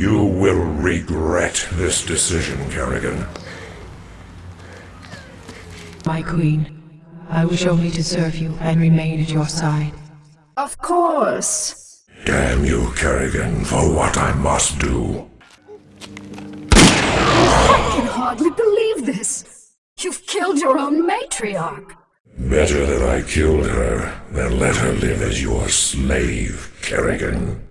You will regret this decision, Kerrigan. My queen, I wish only to serve you and remain at your side. Of course. Damn you, Kerrigan, for what I must do. I can hardly believe this. You've killed your own matriarch. Better that I killed her than let her live as your slave, Kerrigan.